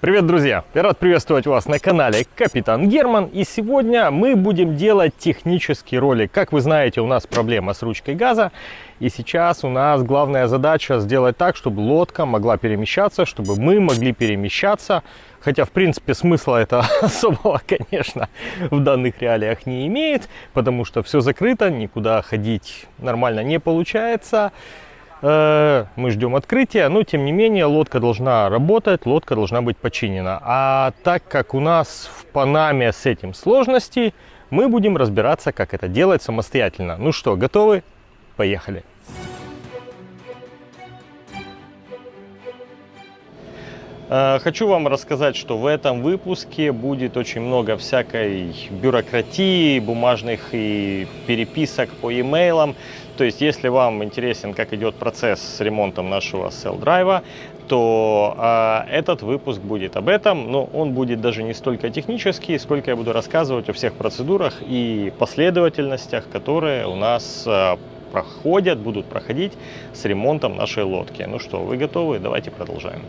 Привет, друзья! Я рад приветствовать вас на канале Капитан Герман. И сегодня мы будем делать технический ролик. Как вы знаете, у нас проблема с ручкой газа. И сейчас у нас главная задача сделать так, чтобы лодка могла перемещаться, чтобы мы могли перемещаться. Хотя, в принципе, смысла это особого, конечно, в данных реалиях не имеет, потому что все закрыто, никуда ходить нормально не получается. Э, мы ждем открытия, но тем не менее лодка должна работать, лодка должна быть починена. А так как у нас в Панаме с этим сложности, мы будем разбираться, как это делать самостоятельно. Ну что, готовы? Поехали! Э, хочу вам рассказать, что в этом выпуске будет очень много всякой бюрократии, бумажных и переписок по e-mailам. То есть, если вам интересен, как идет процесс с ремонтом нашего сел-драйва, то э, этот выпуск будет об этом, но он будет даже не столько технический, сколько я буду рассказывать о всех процедурах и последовательностях, которые у нас э, проходят, будут проходить с ремонтом нашей лодки. Ну что, вы готовы? Давайте продолжаем.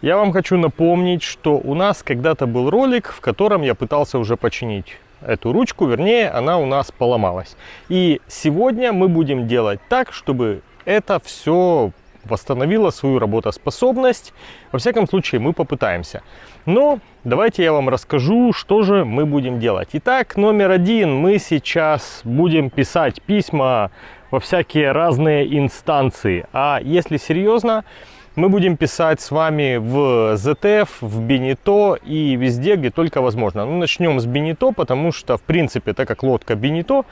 Я вам хочу напомнить, что у нас когда-то был ролик, в котором я пытался уже починить эту ручку, вернее, она у нас поломалась. И сегодня мы будем делать так, чтобы это все восстановило свою работоспособность. Во всяком случае, мы попытаемся. Но давайте я вам расскажу, что же мы будем делать. Итак, номер один. Мы сейчас будем писать письма во всякие разные инстанции. А если серьезно, мы будем писать с вами в ZTF, в Бенито и везде, где только возможно. Ну, начнем с Бенито, потому что, в принципе, так как лодка Бенито,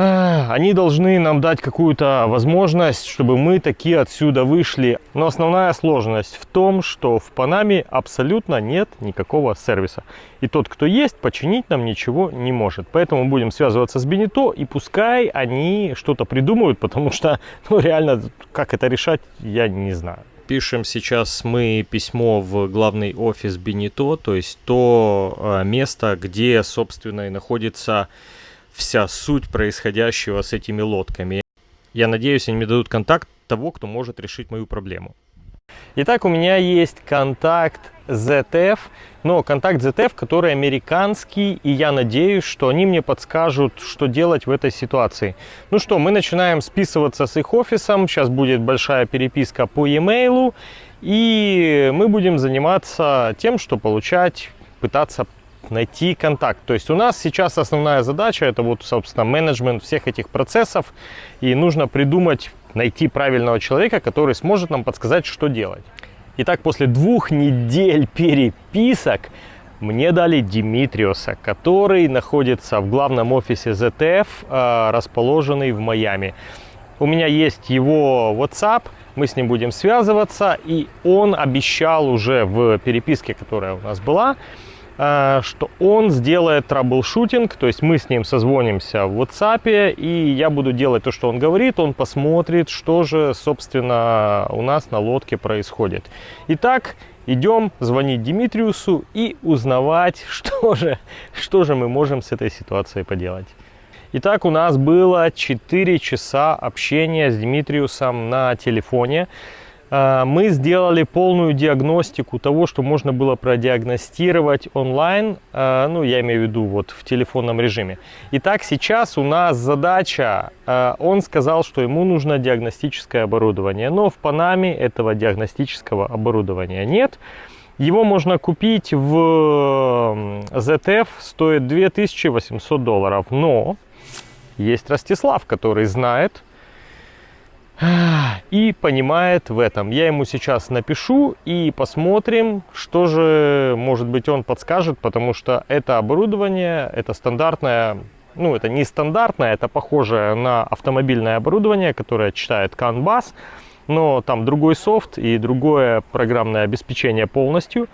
они должны нам дать какую-то возможность, чтобы мы такие отсюда вышли. Но основная сложность в том, что в Панаме абсолютно нет никакого сервиса. И тот, кто есть, починить нам ничего не может. Поэтому будем связываться с Бенито, и пускай они что-то придумают, потому что, ну, реально, как это решать, я не знаю. Пишем сейчас мы письмо в главный офис Бенито, то есть то э, место, где, собственно, и находится вся суть происходящего с этими лодками. Я надеюсь, они мне дадут контакт того, кто может решить мою проблему. Итак, у меня есть контакт ZF, но контакт ZF, который американский, и я надеюсь, что они мне подскажут, что делать в этой ситуации. Ну что, мы начинаем списываться с их офисом, сейчас будет большая переписка по e-mail, и мы будем заниматься тем, что получать, пытаться найти контакт. То есть у нас сейчас основная задача это вот, собственно, менеджмент всех этих процессов. И нужно придумать, найти правильного человека, который сможет нам подсказать, что делать. Итак, после двух недель переписок мне дали Димитриоса, который находится в главном офисе ZTF, а, расположенный в Майами. У меня есть его WhatsApp, мы с ним будем связываться, и он обещал уже в переписке, которая у нас была, Э, что он сделает troubleshooting, то есть мы с ним созвонимся в WhatsApp, и я буду делать то, что он говорит, он посмотрит, что же, собственно, у нас на лодке происходит. Итак, идем звонить Димитриусу и узнавать, что же, что же мы можем с этой ситуацией поделать. Итак, у нас было 4 часа общения с Димитриусом на телефоне. А, мы сделали полную диагностику того, что можно было продиагностировать онлайн, а, ну, я имею в виду вот в телефонном режиме. Итак, сейчас у нас задача, а, он сказал, что ему нужно диагностическое оборудование, но в Панаме этого диагностического оборудования нет. Его можно купить в ZF, стоит 2800 долларов, но есть Ростислав, который знает, и понимает в этом. Я ему сейчас напишу и посмотрим, что же, может быть, он подскажет, потому что это оборудование, это стандартное, ну, это не стандартное, это похожее на автомобильное оборудование, которое читает CAN-BUS, но там другой софт и другое программное обеспечение полностью.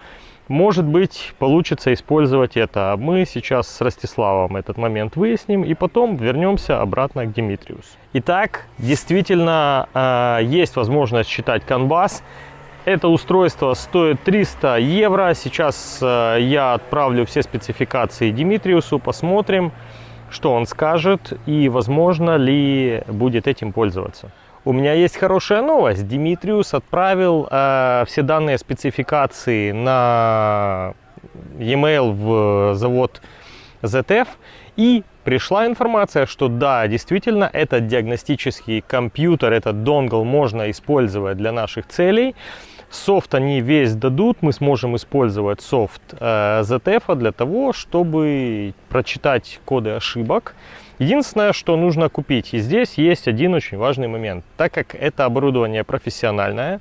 Может быть, получится использовать это. Мы сейчас с Ростиславом этот момент выясним и потом вернемся обратно к Димитриусу. Итак, действительно э, есть возможность считать Canvas. Это устройство стоит 300 евро. Сейчас э, я отправлю все спецификации Димитриусу, посмотрим, что он скажет и возможно ли будет этим пользоваться. У меня есть хорошая новость. Димитриус отправил э, все данные спецификации на e-mail в завод ZF. И пришла информация, что да, действительно, этот диагностический компьютер, этот донгл можно использовать для наших целей. Софт они весь дадут, мы сможем использовать софт э, ZF для того, чтобы прочитать коды ошибок. Единственное, что нужно купить, и здесь есть один очень важный момент. Так как это оборудование профессиональное,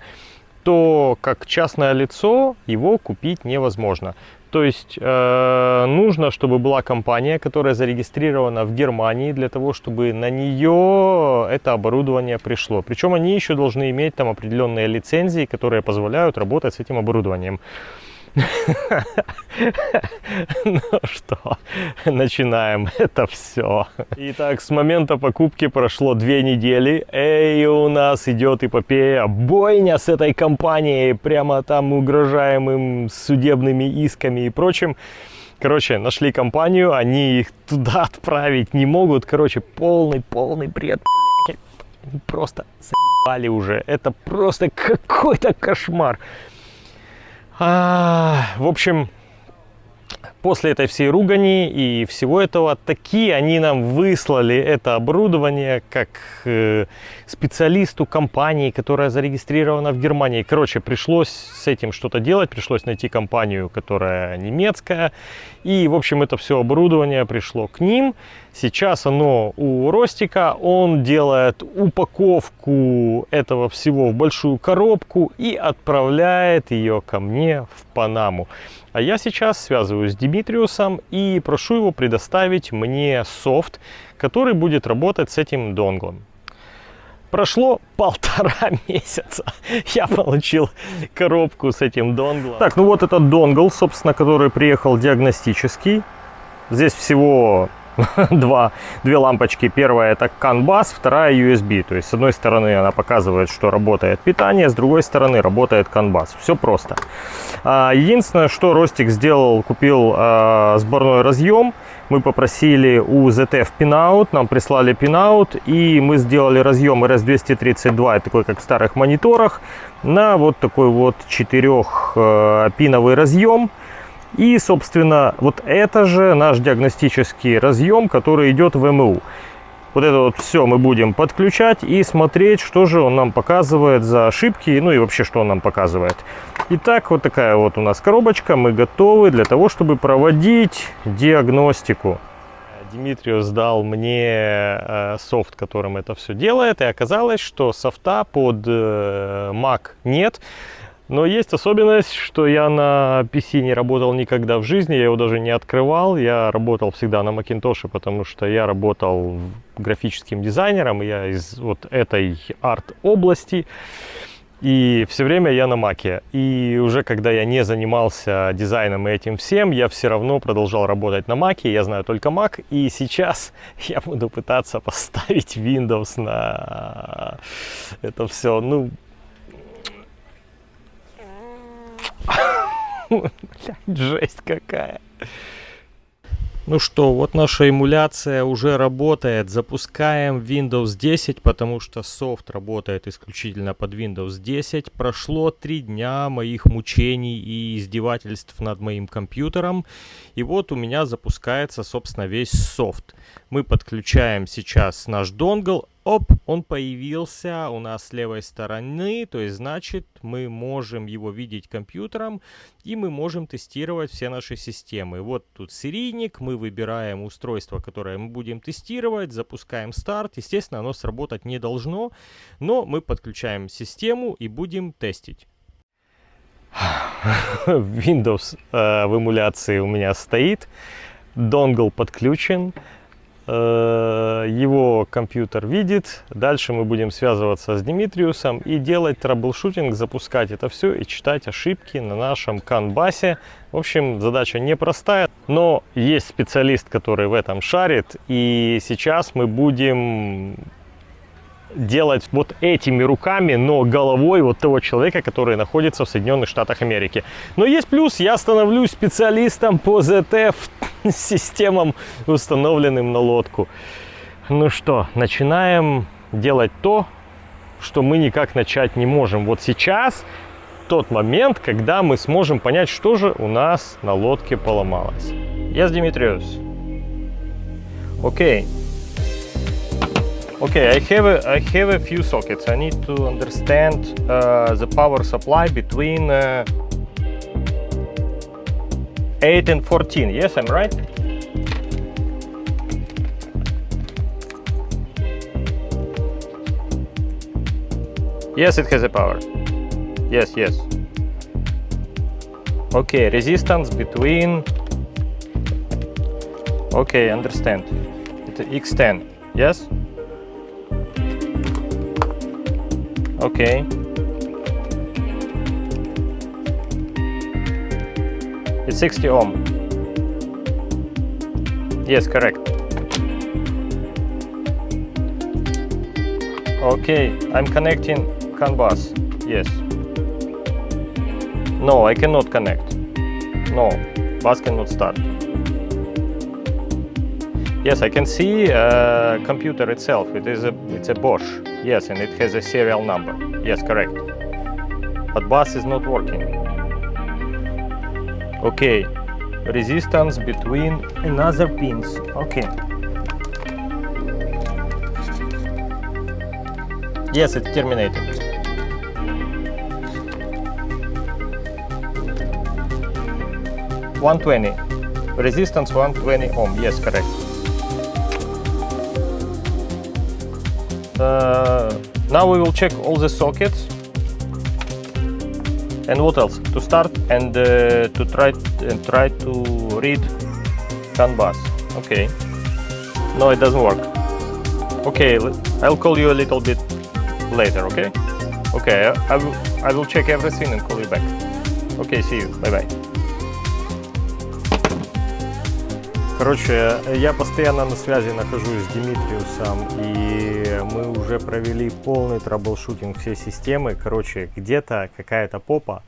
то как частное лицо его купить невозможно. То есть э, нужно, чтобы была компания, которая зарегистрирована в Германии, для того, чтобы на нее это оборудование пришло. Причем они еще должны иметь там определенные лицензии, которые позволяют работать с этим оборудованием. Ну что, начинаем это все. Итак, с момента покупки прошло две недели. Эй, у нас идет эпопея, бойня с этой компанией. Прямо там угрожаем им судебными исками и прочим. Короче, нашли компанию, они их туда отправить не могут. Короче, полный-полный бред. Просто заебали уже. Это просто какой-то кошмар. А, в общем, после этой всей ругани и всего этого, такие они нам выслали это оборудование как э, специалисту компании, которая зарегистрирована в Германии. Короче, пришлось с этим что-то делать, пришлось найти компанию, которая немецкая. И, в общем, это все оборудование пришло к ним. Сейчас оно у Ростика, он делает упаковку этого всего в большую коробку и отправляет ее ко мне в Панаму. А я сейчас связываюсь с Димитриусом и прошу его предоставить мне софт, который будет работать с этим донглом. Прошло полтора месяца. Я получил коробку с этим донглом. Так, ну вот этот донгл, собственно, который приехал диагностический. Здесь всего два, две лампочки. Первая это CAN bus, вторая USB. То есть с одной стороны она показывает, что работает питание, с другой стороны работает CAN bus. Все просто. А, единственное, что Ростик сделал, купил а, сборной разъем. Мы попросили у ZF pinout, нам прислали pinout, и мы сделали разъем RS232, такой как в старых мониторах, на вот такой вот четырехпиновый разъем. И, собственно, вот это же наш диагностический разъем, который идет в МУ. Вот это вот все мы будем подключать и смотреть, что же он нам показывает за ошибки, ну и вообще, что он нам показывает. Итак, вот такая вот у нас коробочка. Мы готовы для того, чтобы проводить диагностику. Дмитриус дал мне э, софт, которым это все делает, и оказалось, что софта под э, Mac нет. Но есть особенность, что я на PC не работал никогда в жизни, я его даже не открывал. Я работал всегда на Macintosh, потому что я работал графическим дизайнером, я из вот этой арт-области. И все время я на маке. И уже когда я не занимался дизайном и этим всем, я все равно продолжал работать на маке. Я знаю только Mac. И сейчас я буду пытаться поставить Windows на это все. Ну, жесть какая. Ну что, вот наша эмуляция уже работает. Запускаем Windows 10, потому что софт работает исключительно под Windows 10. Прошло три дня моих мучений и издевательств над моим компьютером. И вот у меня запускается, собственно, весь софт. Мы подключаем сейчас наш донгл, Оп, он появился у нас с левой стороны, то есть значит мы можем его видеть компьютером и мы можем тестировать все наши системы. Вот тут серийник, мы выбираем устройство, которое мы будем тестировать, запускаем старт. Естественно, оно сработать не должно, но мы подключаем систему и будем тестить. Windows э, в эмуляции у меня стоит, dongle подключен. Э, его компьютер видит. Дальше мы будем связываться с Димитриусом и делать troubleshooting, запускать это все и читать ошибки на нашем CAN bus е. В общем, задача непростая, но есть специалист, который в этом шарит. И сейчас мы будем делать вот этими руками, но головой вот того человека, который находится в Соединенных Штатах Америки. Но есть плюс, я становлюсь специалистом по ZF системам, установленным на лодку. Ну что, начинаем делать то, что мы никак начать не можем. Вот сейчас тот момент, когда мы сможем понять, что же у нас на лодке поломалось. Yes, Dimitrios. Okay. Okay, I have a, I have a few sockets. I need to understand uh, the power supply between uh, 8 and 14. Yes, I'm right? Yes, it has a power. Yes, yes. Okay, resistance between... Okay, understand. It's X10, yes? Okay. It's 60 ohm. Yes, correct. Okay, I'm connecting CAN bus. Yes. No, I cannot connect. No, bus cannot start. Yes, I can see uh, computer itself. It is a it's a Bosch. Yes, and it has a serial number. Yes, correct. But bus is not working. Okay, resistance between another pins. Okay. Yes, it's terminated. One twenty. Resistance one twenty ohm. Yes, correct. Now we will check all the sockets. And what else? To start and uh, to try and try to read canvas. Okay. No, it doesn't work. Okay, I'll call you a little bit later. Okay. Okay, I, I will. I will check everything and call you back. Okay, see you. Bye bye. Короче, я постоянно на связи нахожусь с Димитриусом, и мы уже провели полный troubleshooting всей системы. Короче, где-то какая-то попа.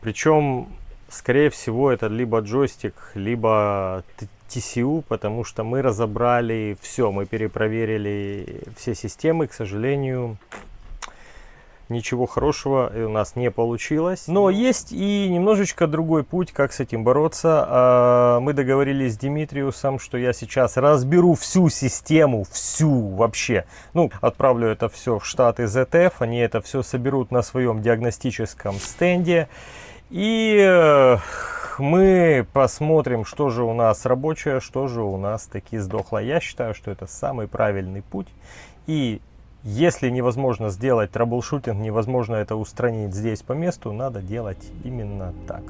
Причем, скорее всего, это либо джойстик, либо TCU, потому что мы разобрали все, мы перепроверили все системы. К сожалению, ничего хорошего у нас не получилось. Но есть и немножечко другой путь, как с этим бороться. А, мы договорились с Димитриусом, что я сейчас разберу всю систему, всю вообще. Ну, отправлю это все в штаты ZF, они это все соберут на своем диагностическом стенде. И э, мы посмотрим, что же у нас рабочее, что же у нас таки сдохло. Я считаю, что это самый правильный путь. И если невозможно сделать траблшутинг, невозможно это устранить здесь по месту, надо делать именно так.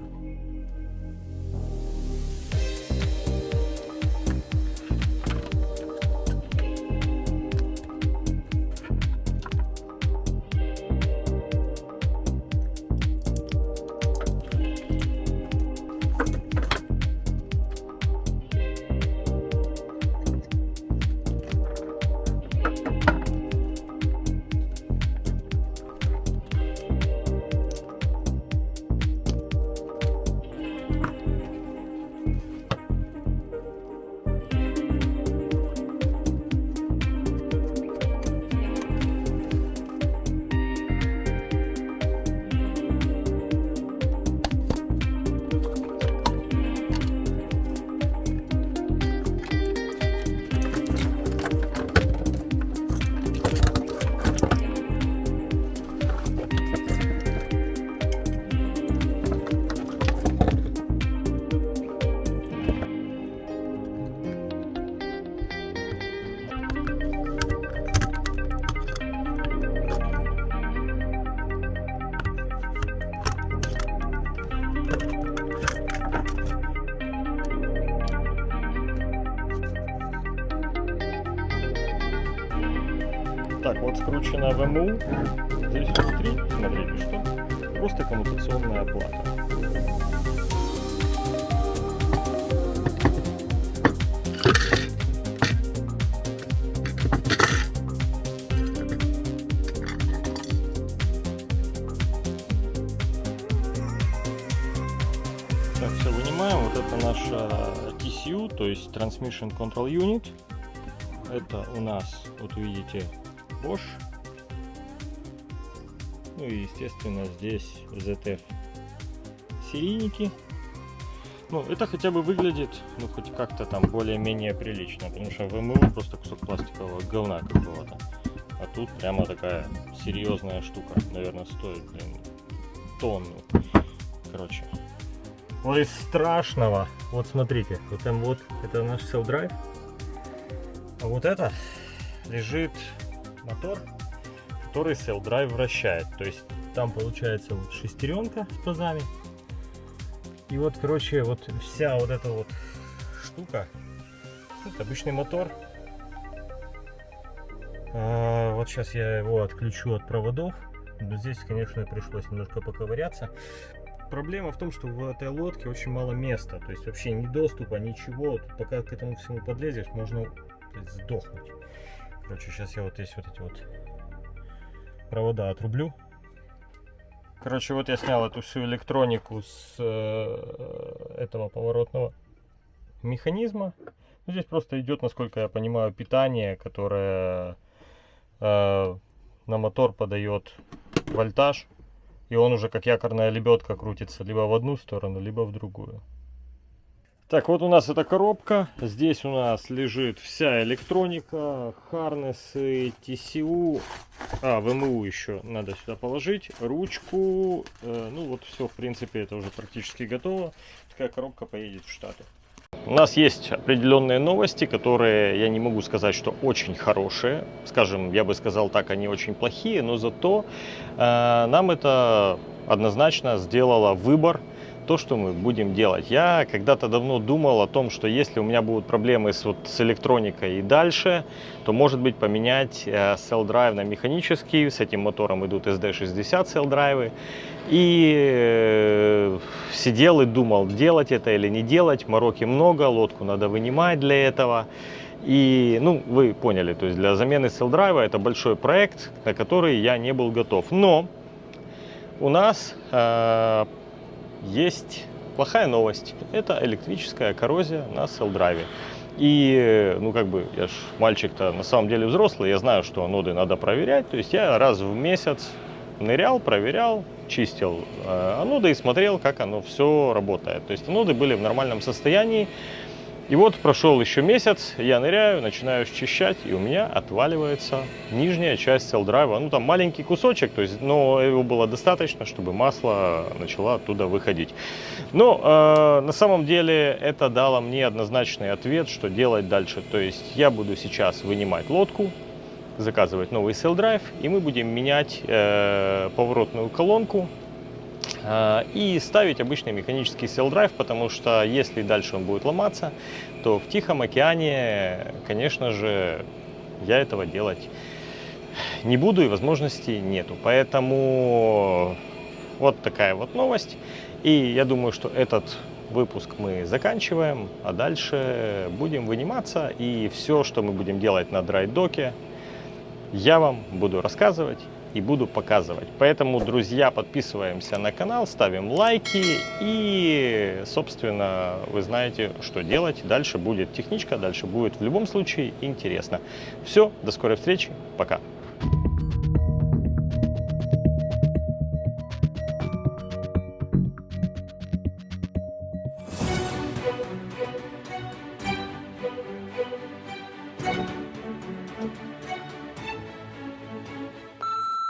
Так, вот скрученная ВМУ. Здесь внутри, смотрите, что? Просто коммутационная плата. Так, все вынимаем. Вот это наша TCU, то есть Transmission Control Unit. Это у нас, вот видите, Bosch. Ну и, естественно, здесь ZF серийники. Ну, это хотя бы выглядит, ну, хоть как-то там более-менее прилично, потому что ВМУ просто кусок пластикового говна какого-то. А тут прямо такая серьезная штука, наверное, стоит, блин, тонну. Короче. Вот из страшного, вот смотрите, вот там вот, это наш Drive, а вот это лежит мотор, который Cell Drive вращает. То есть там получается вот шестеренка с пазами. И вот, короче, вот вся вот эта вот штука, это обычный мотор. А, вот сейчас я его отключу от проводов. Но здесь, конечно, пришлось немножко поковыряться. Проблема в том, что в этой лодке очень мало места. То есть вообще ни доступа, ничего. Пока к этому всему подлезешь, можно сдохнуть. Короче, сейчас я вот здесь вот эти вот провода отрублю. Короче, вот я снял эту всю электронику с э, этого поворотного механизма. Ну, здесь просто идет, насколько я понимаю, питание, которое э, на мотор подает вольтаж. И он уже как якорная лебедка крутится либо в одну сторону, либо в другую. Так, вот у нас эта коробка. Здесь у нас лежит вся электроника, харнесы, TCU. А, ВМУ еще надо сюда положить. Ручку. Э, ну вот все, в принципе, это уже практически готово. Такая коробка поедет в Штаты. У нас есть определенные новости, которые я не могу сказать, что очень хорошие. Скажем, я бы сказал так, они очень плохие, но зато э, нам это однозначно сделало выбор то, что мы будем делать. Я когда-то давно думал о том, что если у меня будут проблемы с, вот, с электроникой и дальше, то может быть поменять э, cell drive на механический. С этим мотором идут SD60 cell drive. И э, сидел и думал, делать это или не делать. Мороки много, лодку надо вынимать для этого. И, ну, вы поняли, то есть для замены cell drive это большой проект, на который я не был готов. Но у нас э, есть плохая новость. Это электрическая коррозия на селл-драйве. И, ну, как бы, я ж мальчик-то на самом деле взрослый, я знаю, что ноды надо проверять. То есть я раз в месяц нырял, проверял, чистил э, аноды и смотрел, как оно все работает. То есть аноды были в нормальном состоянии. И вот прошел еще месяц, я ныряю, начинаю счищать, и у меня отваливается нижняя часть селл-драйва. Ну, там маленький кусочек, то есть, но его было достаточно, чтобы масло начало оттуда выходить. Но э, на самом деле это дало мне однозначный ответ, что делать дальше. То есть я буду сейчас вынимать лодку, заказывать новый селл-драйв, и мы будем менять э, поворотную колонку и ставить обычный механический сел-драйв, потому что если дальше он будет ломаться, то в Тихом океане, конечно же, я этого делать не буду и возможности нету. Поэтому вот такая вот новость. И я думаю, что этот выпуск мы заканчиваем, а дальше будем выниматься. И все, что мы будем делать на драйдоке, я вам буду рассказывать и буду показывать. Поэтому, друзья, подписываемся на канал, ставим лайки и, собственно, вы знаете, что делать. Дальше будет техничка, дальше будет в любом случае интересно. Все, до скорой встречи, пока.